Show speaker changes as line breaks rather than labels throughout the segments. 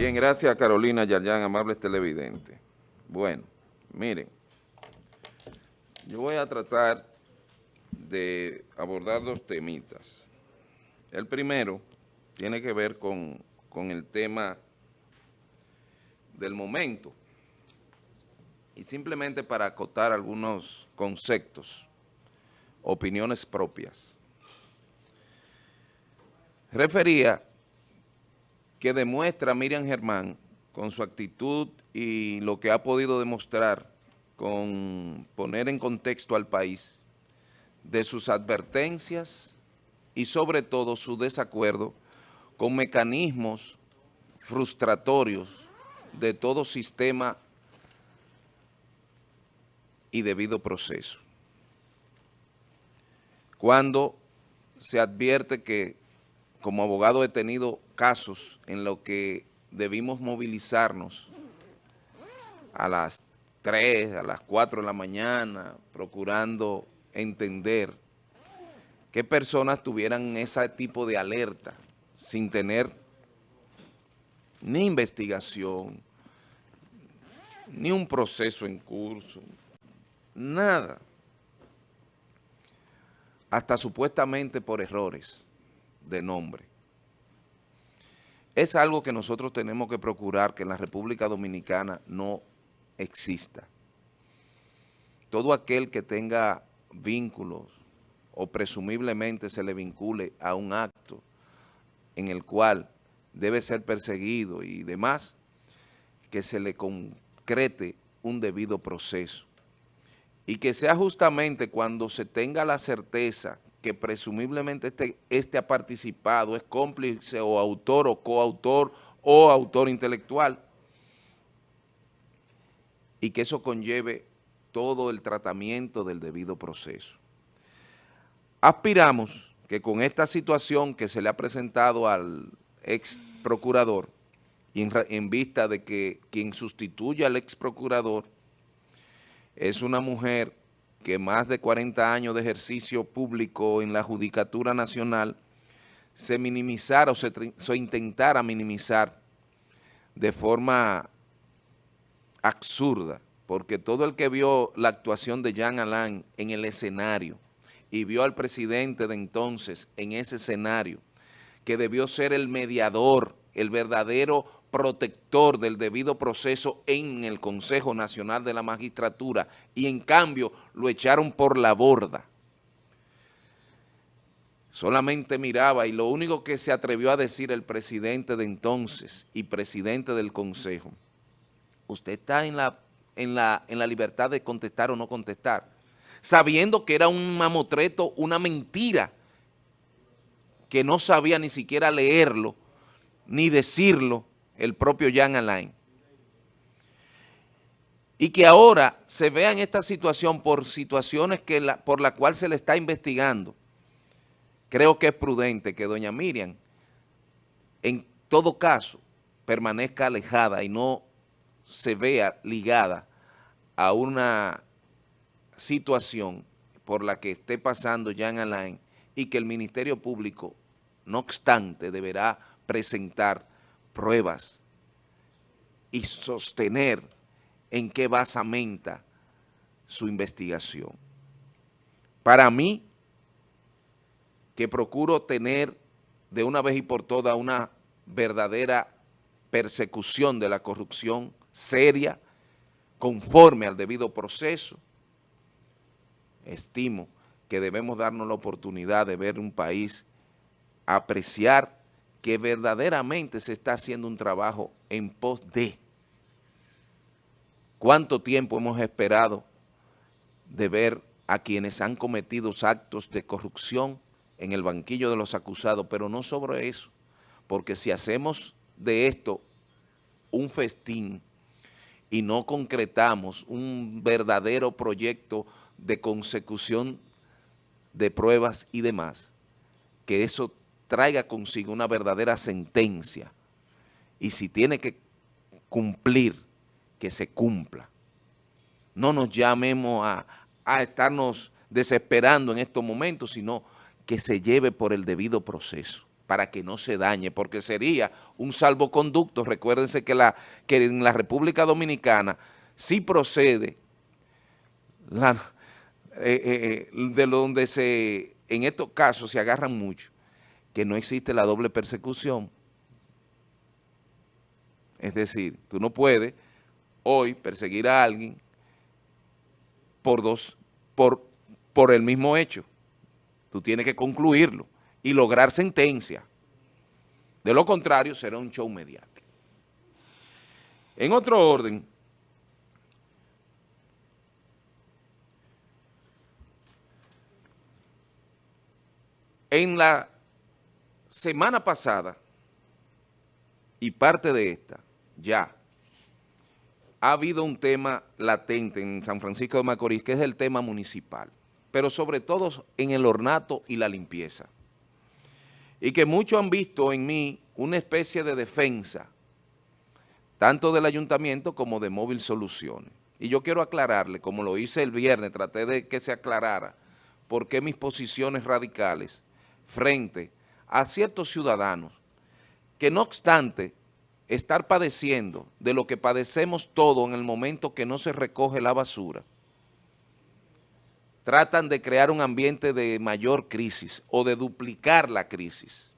Bien, gracias Carolina Yaryan, amables televidentes. Bueno, miren, yo voy a tratar de abordar dos temitas. El primero tiene que ver con, con el tema del momento y simplemente para acotar algunos conceptos, opiniones propias. Refería que demuestra Miriam Germán con su actitud y lo que ha podido demostrar con poner en contexto al país de sus advertencias y sobre todo su desacuerdo con mecanismos frustratorios de todo sistema y debido proceso. Cuando se advierte que como abogado he tenido casos en los que debimos movilizarnos a las 3, a las 4 de la mañana, procurando entender qué personas tuvieran ese tipo de alerta sin tener ni investigación, ni un proceso en curso, nada. Hasta supuestamente por errores de nombre. Es algo que nosotros tenemos que procurar que en la República Dominicana no exista. Todo aquel que tenga vínculos o presumiblemente se le vincule a un acto en el cual debe ser perseguido y demás, que se le concrete un debido proceso. Y que sea justamente cuando se tenga la certeza que presumiblemente este, este ha participado, es cómplice o autor o coautor o autor intelectual, y que eso conlleve todo el tratamiento del debido proceso. Aspiramos que con esta situación que se le ha presentado al ex procurador, y en, vista de que quien sustituye al ex procurador es una mujer que más de 40 años de ejercicio público en la Judicatura Nacional se minimizara o se, se intentara minimizar de forma absurda, porque todo el que vio la actuación de Jean Alain en el escenario y vio al presidente de entonces en ese escenario, que debió ser el mediador, el verdadero protector del debido proceso en el Consejo Nacional de la Magistratura y en cambio lo echaron por la borda. Solamente miraba y lo único que se atrevió a decir el presidente de entonces y presidente del Consejo, usted está en la, en la, en la libertad de contestar o no contestar, sabiendo que era un mamotreto, una mentira, que no sabía ni siquiera leerlo, ni decirlo, el propio Jan Alain. Y que ahora se vea en esta situación por situaciones que por la cual se le está investigando. Creo que es prudente que doña Miriam, en todo caso, permanezca alejada y no se vea ligada a una situación por la que esté pasando Jan Alain y que el Ministerio Público, no obstante, deberá presentar pruebas y sostener en qué basamenta su investigación. Para mí, que procuro tener de una vez y por todas una verdadera persecución de la corrupción seria, conforme al debido proceso, estimo que debemos darnos la oportunidad de ver un país apreciar que verdaderamente se está haciendo un trabajo en pos de. ¿Cuánto tiempo hemos esperado de ver a quienes han cometido actos de corrupción en el banquillo de los acusados? Pero no sobre eso, porque si hacemos de esto un festín y no concretamos un verdadero proyecto de consecución de pruebas y demás, que eso traiga consigo una verdadera sentencia y si tiene que cumplir, que se cumpla. No nos llamemos a, a estarnos desesperando en estos momentos, sino que se lleve por el debido proceso. para que no se dañe, porque sería un salvoconducto. Recuérdense que, la, que en la República Dominicana sí procede la, eh, eh, de donde se, en estos casos se agarran mucho, que no existe la doble persecución. Es decir, tú no puedes hoy perseguir a alguien por dos, por, por el mismo hecho. Tú tienes que concluirlo y lograr sentencia. De lo contrario, será un show mediático. En otro orden, en la semana pasada y parte de esta, ya, ha habido un tema latente en San Francisco de Macorís, que es el tema municipal, pero sobre todo en el ornato y la limpieza. Y que muchos han visto en mí una especie de defensa, tanto del ayuntamiento como de Móvil Soluciones. Y yo quiero aclararle, como lo hice el viernes, traté de que se aclarara por qué mis posiciones radicales frente a ciertos ciudadanos que no obstante estar padeciendo de lo que padecemos todo en el momento que no se recoge la basura, tratan de crear un ambiente de mayor crisis o de duplicar la crisis.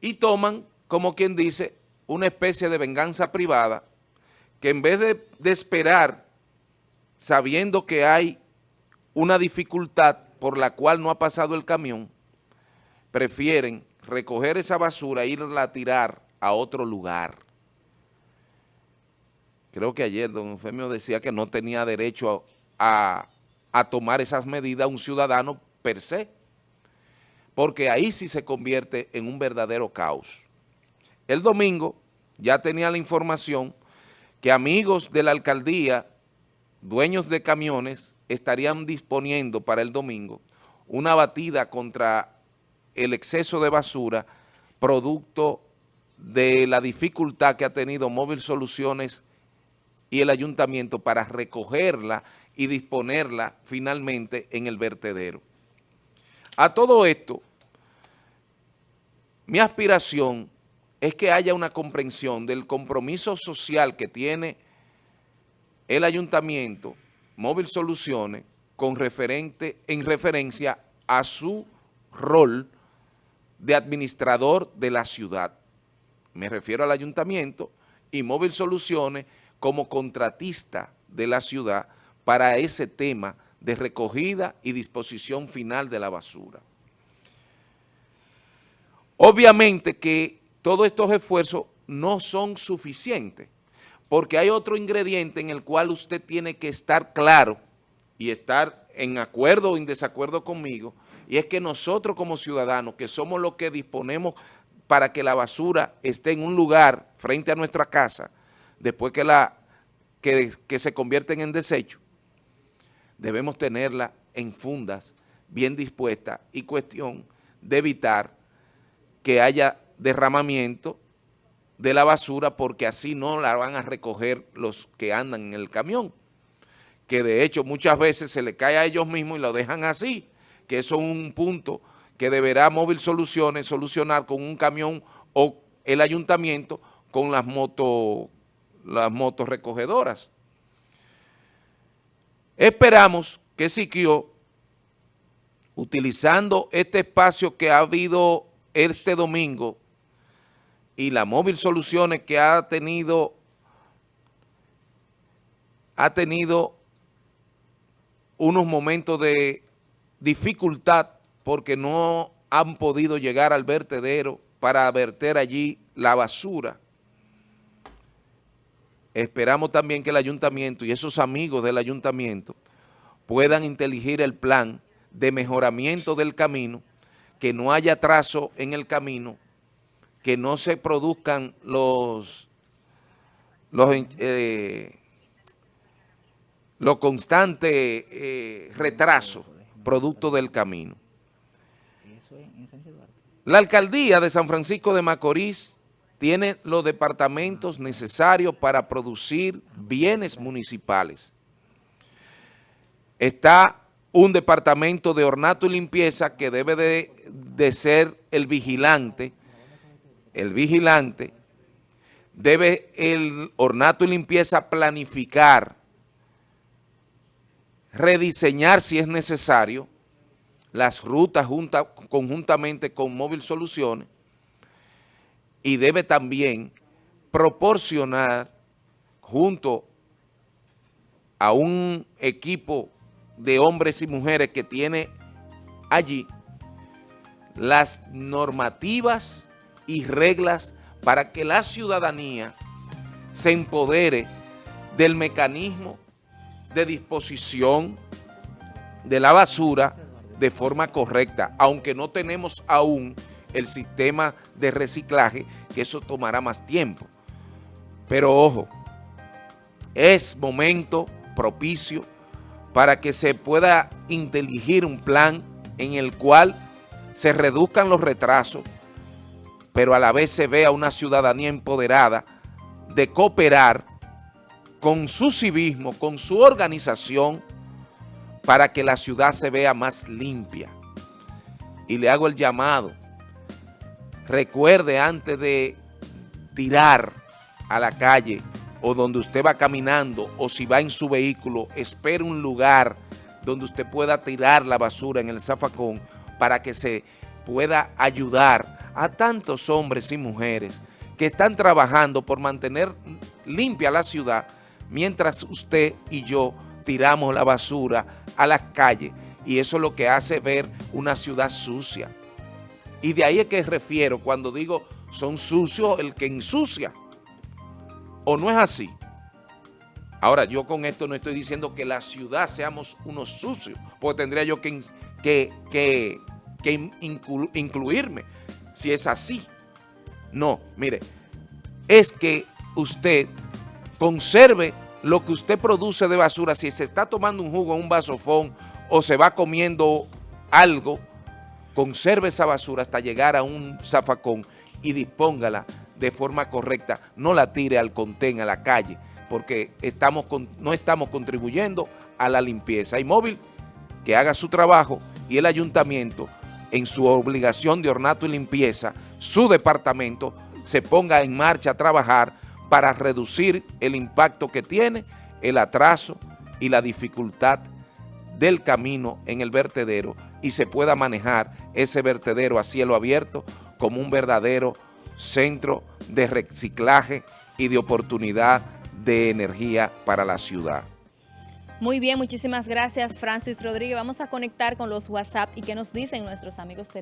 Y toman, como quien dice, una especie de venganza privada que en vez de, de esperar, sabiendo que hay una dificultad por la cual no ha pasado el camión, prefieren recoger esa basura e irla a tirar a otro lugar. Creo que ayer don Eufemio decía que no tenía derecho a, tomar esas medidas un ciudadano per se, porque ahí sí se convierte en un verdadero caos. El domingo ya tenía la información que amigos de la alcaldía, dueños de camiones, estarían disponiendo para el domingo una batida contra el exceso de basura producto de la dificultad que ha tenido Móvil Soluciones y el ayuntamiento para recogerla y disponerla finalmente en el vertedero. A todo esto, mi aspiración es que haya una comprensión del compromiso social que tiene el ayuntamiento, Móvil Soluciones, con referente, en referencia a su rol de administrador de la ciudad. Me refiero al ayuntamiento y Móvil Soluciones como contratista de la ciudad para ese tema de recogida y disposición final de la basura. Obviamente que todos estos esfuerzos no son suficientes, porque hay otro ingrediente en el cual usted tiene que estar claro y estar en acuerdo o en desacuerdo conmigo, y es que nosotros como ciudadanos, que somos los que disponemos para que la basura esté en un lugar frente a nuestra casa, después que, la, que, que se convierten en desecho, debemos tenerla en fundas, bien dispuestas y cuestión de evitar que haya derramamiento de la basura porque así no la van a recoger los que andan en el camión, que de hecho muchas veces se le cae a ellos mismos y lo dejan así, que eso es un punto que deberá Móvil Soluciones solucionar con un camión o el ayuntamiento con las motos las motos recogedoras. Esperamos que Siquio, utilizando este espacio que ha habido este domingo y la Móvil Soluciones que ha tenido ha tenido unos momentos de dificultad porque no han podido llegar al vertedero para verter allí la basura. Esperamos también que el ayuntamiento y esos amigos del ayuntamiento puedan inteligir el plan de mejoramiento del camino, que no haya trazo en el camino, que no se produzcan los, los, eh, los constantes eh, retrasos producto del camino. La alcaldía de San Francisco de Macorís tiene los departamentos necesarios para producir bienes municipales. Está un departamento de ornato y limpieza que debe de, de ser el vigilante, el vigilante, debe el ornato y limpieza planificar, rediseñar si es necesario, las rutas junta, conjuntamente con Móvil Soluciones y debe también proporcionar junto a un equipo de hombres y mujeres que tiene allí las normativas y reglas para que la ciudadanía se empodere del mecanismo de disposición de la basura de forma correcta, aunque no tenemos aún el sistema de reciclaje, que eso tomará más tiempo. Pero ojo, es momento propicio para que se pueda inteligir un plan en el cual se reduzcan los retrasos, pero a la vez se vea una ciudadanía empoderada de cooperar con su civismo, con su organización, para que la ciudad se vea más limpia. Y le hago el llamado, recuerde antes de tirar a la calle o donde usted va caminando o si va en su vehículo, espere un lugar donde usted pueda tirar la basura en el zafacón para que se pueda ayudar a tantos hombres y mujeres que están trabajando por mantener limpia la ciudad mientras usted y yo tiramos la basura a las calles y eso es lo que hace ver una ciudad sucia. Y de ahí es que refiero cuando digo son sucios el que ensucia. ¿O no es así? Ahora, yo con esto no estoy diciendo que la ciudad seamos unos sucios, porque tendría yo que, que, que, incluirme si es así. No, mire, es que usted conserve lo que usted produce de basura, si se está tomando un jugo en un vasofón o se va comiendo algo, conserve esa basura hasta llegar a un zafacón y dispóngala de forma correcta, no la tire al contén, a la calle, porque estamos no estamos contribuyendo a la limpieza. Hay móvil que haga su trabajo y el ayuntamiento en su obligación de ornato y limpieza, su departamento se ponga en marcha a trabajar para reducir el impacto que tiene el atraso y la dificultad del camino en el vertedero y se pueda manejar ese vertedero a cielo abierto como un verdadero centro de reciclaje y de oportunidad de energía para la ciudad.
Muy bien, muchísimas gracias Francis Rodríguez. Vamos a conectar con los WhatsApp y qué nos dicen nuestros amigos televidentes.